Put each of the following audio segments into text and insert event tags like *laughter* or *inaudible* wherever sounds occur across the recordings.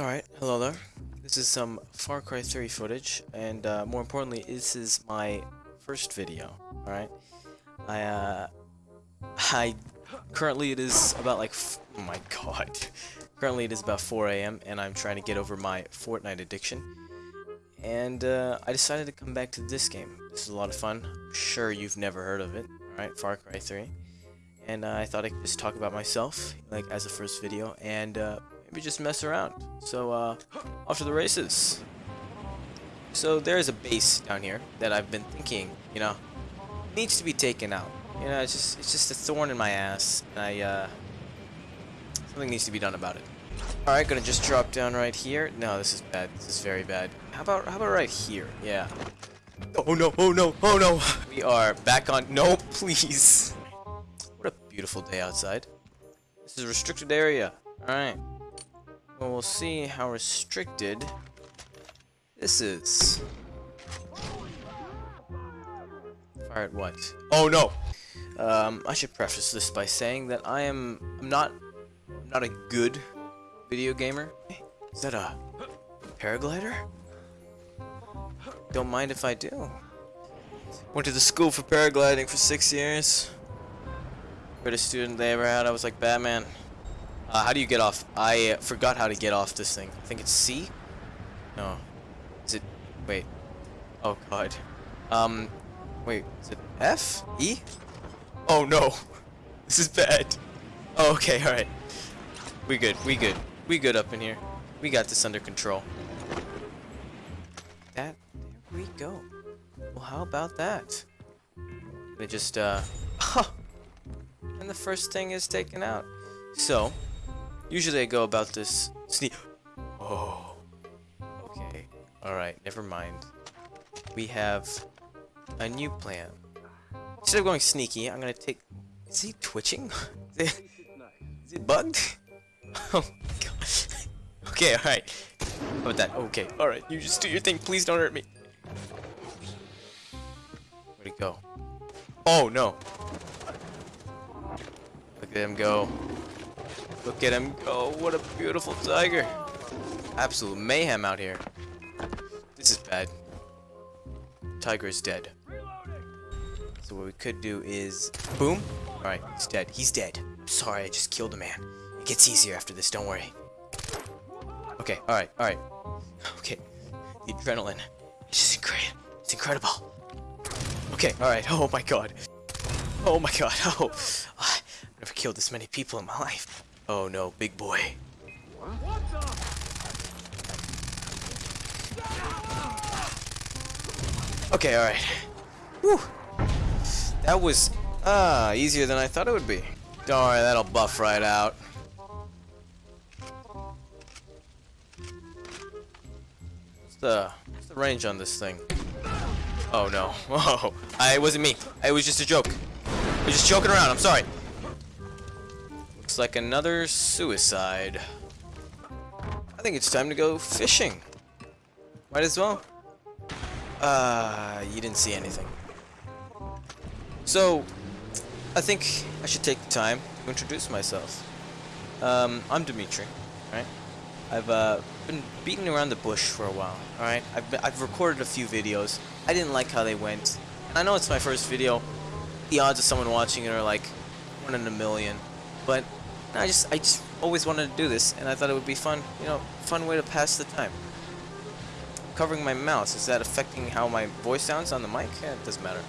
Alright, hello there. This is some Far Cry 3 footage, and uh, more importantly, this is my first video, alright? I, uh, *laughs* I, currently it is about like, *laughs* oh my god. *laughs* Currently it is about 4 a.m., and I'm trying to get over my Fortnite addiction. And, uh, I decided to come back to this game. This is a lot of fun. I'm sure you've never heard of it, alright? Far Cry 3. And uh, I thought I could just talk about myself, like, as a first video, and, uh, maybe just mess around. So, uh, off to the races. So there's a base down here that I've been thinking, you know, needs to be taken out. You know, it's just it's just a thorn in my ass. And I uh something needs to be done about it. Alright, gonna just drop down right here. No, this is bad. This is very bad. How about how about right here? Yeah. Oh no, oh no, oh no! We are back on no please. What a beautiful day outside. This is a restricted area. Alright. Well, we'll see how restricted this is. Fire at what? Oh no! Um, I should preface this by saying that I am I'm not I'm not a good video gamer. Is that a paraglider? Don't mind if I do. Went to the school for paragliding for six years. Greatest student they ever had. I was like Batman. Uh, how do you get off? I uh, forgot how to get off this thing. I think it's C? No. Is it... Wait. Oh, God. Um, wait. Is it F? E? Oh, no. *laughs* This is bad. Oh, okay, alright. We good. We good. We good up in here. We got this under control. That... There we go. Well, how about that? They just, uh... *laughs* and the first thing is taken out. So, Usually I go about this sneak. Oh. Okay. Alright, never mind. We have a new plan. Instead of going sneaky, I'm gonna take... Is he twitching? *laughs* is, it, is it bugged? *laughs* Oh my god. *laughs* okay, alright. How about that? Okay, alright. You just do your thing. Please don't hurt me. Where'd he go? Oh, no. Look at him go. Look at him go. What a beautiful tiger. Absolute mayhem out here. This is bad. Tiger is dead. So what we could do is... Boom. Alright, he's dead. He's dead. sorry, I just killed a man. It gets easier after this, don't worry. Okay, alright, alright. Okay. The adrenaline. It's just incredible. It's incredible. Okay, alright. Oh my god. Oh my god. Oh. Ah, I've never killed this many people in my life. Oh no, big boy. Okay, alright. Whew. That was, ah, easier than I thought it would be. Don't worry, that'll buff right out. What's the, what's the range on this thing? Oh no. *laughs* I, it wasn't me. It was just a joke. I was just joking around, I'm sorry. Looks like another suicide. I think it's time to go fishing. Might as well. Uh, you didn't see anything. So, I think I should take the time to introduce myself. Um, I'm Dimitri, right? I've uh, been beating around the bush for a while, alright? I've, I've recorded a few videos. I didn't like how they went. I know it's my first video. The odds of someone watching it are like one in a million. But I just I just always wanted to do this, and I thought it would be fun, you know, fun way to pass the time. Covering my mouth is that affecting how my voice sounds on the mic? Yeah, it doesn't matter.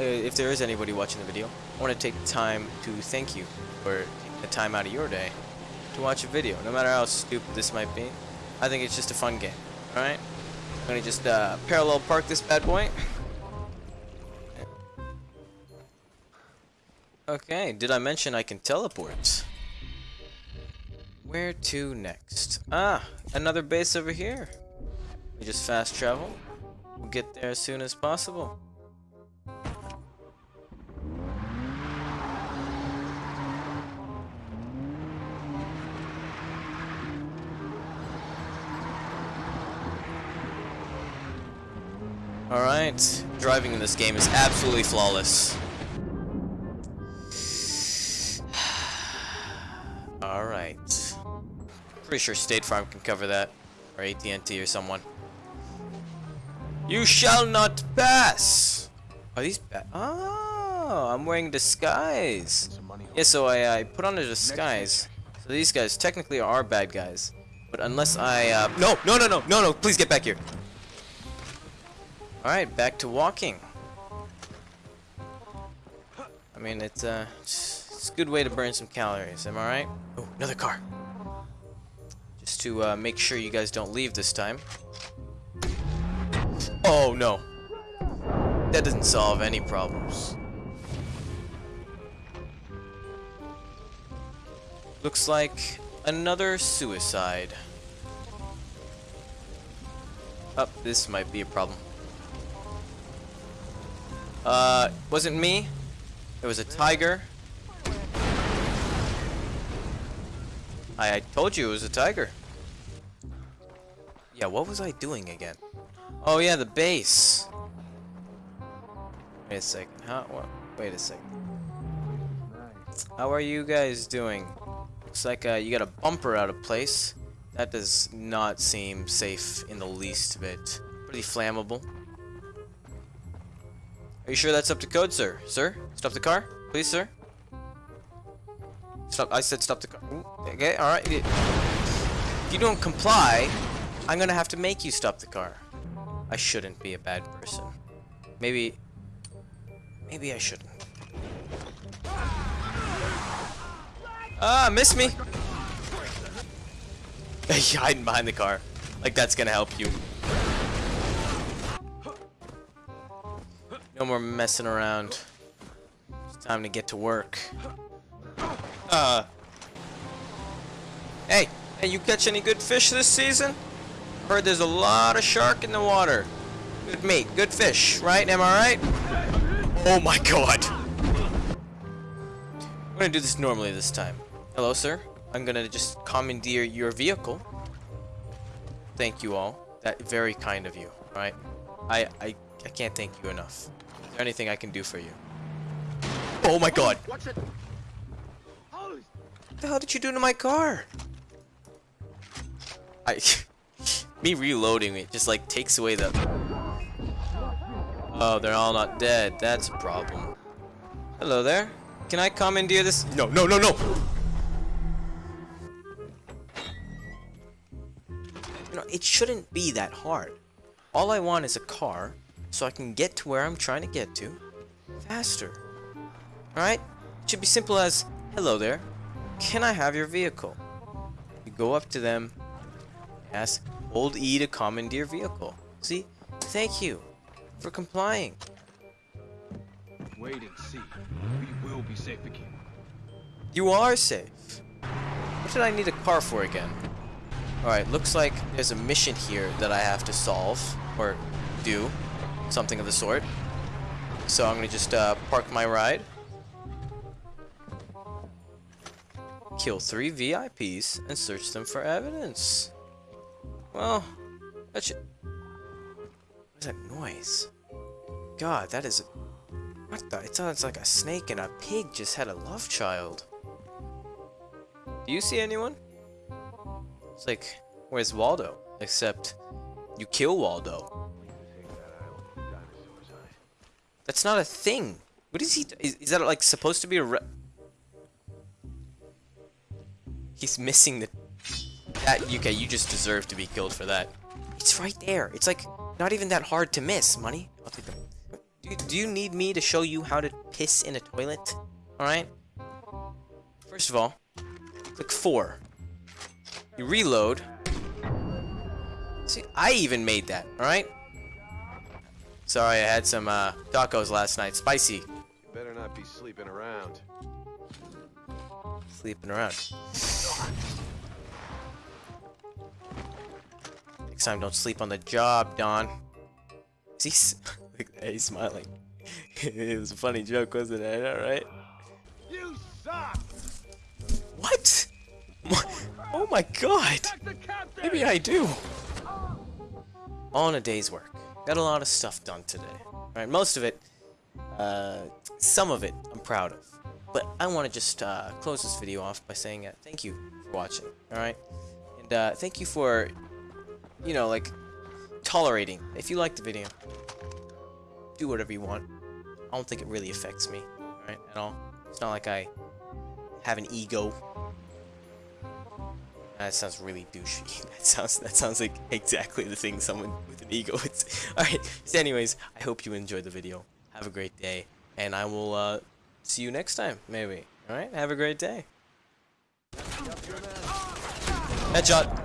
Uh, if there is anybody watching the video, I want to take time to thank you for taking the time out of your day to watch a video, no matter how stupid this might be. I think it's just a fun game, alright? I'm going to just uh, parallel park this bad boy. *laughs* Okay, did I mention I can teleport? Where to next? Ah, another base over here. We just fast travel. We'll get there as soon as possible. Alright, driving in this game is absolutely flawless. Pretty sure State Farm can cover that. Or AT&T or someone. You shall not pass! Are these bad? Oh, I'm wearing disguise. Yeah, so I, I put on a disguise. So these guys technically are bad guys. But unless I, uh, no, no, no, no, no, no, please get back here. Alright, back to walking. I mean, it's, uh, it's a good way to burn some calories, am I right? Oh, another car. Just to, uh, make sure you guys don't leave this time. Oh, no. That doesn't solve any problems. Looks like another suicide. Up, oh, this might be a problem. Uh, wasn't me. It was a tiger. I, I told you it was a tiger. Yeah, what was I doing again? Oh yeah, the base. Wait a second. How? Wait a second. How are you guys doing? Looks like uh, you got a bumper out of place. That does not seem safe in the least bit. Pretty flammable. Are you sure that's up to code, sir? Sir? Stop the car? Please, sir? Stop. I said stop the car. Okay, alright. If you don't comply, I'm gonna have to make you stop the car. I shouldn't be a bad person. Maybe... Maybe I shouldn't. Ah, miss me! *laughs* Hiding behind the car. Like that's gonna help you. No more messing around. It's time to get to work. Uh. Hey, hey, you catch any good fish this season? Heard there's a lot of shark in the water. Good meat, good fish, right? Am I right? Oh my god. I'm gonna do this normally this time. Hello, sir. I'm gonna just commandeer your vehicle. Thank you all. That very kind of you, right? I I I can't thank you enough. Is there anything I can do for you? Oh my god. What the hell did you do to my car? I *laughs* me reloading it just like takes away the Oh, they're all not dead. That's a problem. Hello there. Can I commandeer this? No, no, no, no! You know, it shouldn't be that hard. All I want is a car so I can get to where I'm trying to get to faster. Alright? It should be simple as, hello there, can I have your vehicle? You go up to them, ask, old E to commandeer vehicle. See? Thank you for complying. Wait and see. We will be safe again. You are safe. What did I need a car for again? Alright, looks like there's a mission here that I have to solve, or do, something of the sort. So I'm gonna just uh, park my ride. Kill three VIPs and search them for evidence. Well, that should... What is that noise? God, that is... What the? It sounds like a snake and a pig just had a love child. Do you see anyone? It's like, where's Waldo? Except, you kill Waldo. That's not a thing. What is he? Is, is that like supposed to be a? He's missing the. That okay? You just deserve to be killed for that. It's right there. It's like not even that hard to miss. Money. I'll take them. Do, do you need me to show you how to piss in a toilet? All right. First of all, click four. You reload. See, I even made that, alright? Sorry, I had some uh, tacos last night. Spicy. You better not be sleeping around. Sleeping around. Time, don't sleep on the job, Don. He's, *laughs* he's smiling. *laughs* it was a funny joke, wasn't it? Alright? You suck! What? Oh my god! Maybe I do. All in a day's work. Got a lot of stuff done today. Alright, most of it, uh, some of it I'm proud of. But I want to just uh, close this video off by saying uh, thank you for watching, alright? And And uh, thank you for, you know, like, tolerating. If you like the video, do whatever you want. I don't think it really affects me, right, at all. It's not like I have an ego. That sounds really douchey. *laughs* That sounds that sounds like exactly the thing someone with an ego would say. *laughs* Alright, so anyways, I hope you enjoyed the video. Have a great day. And I will uh, see you next time, maybe. Alright, have a great day. Headshot.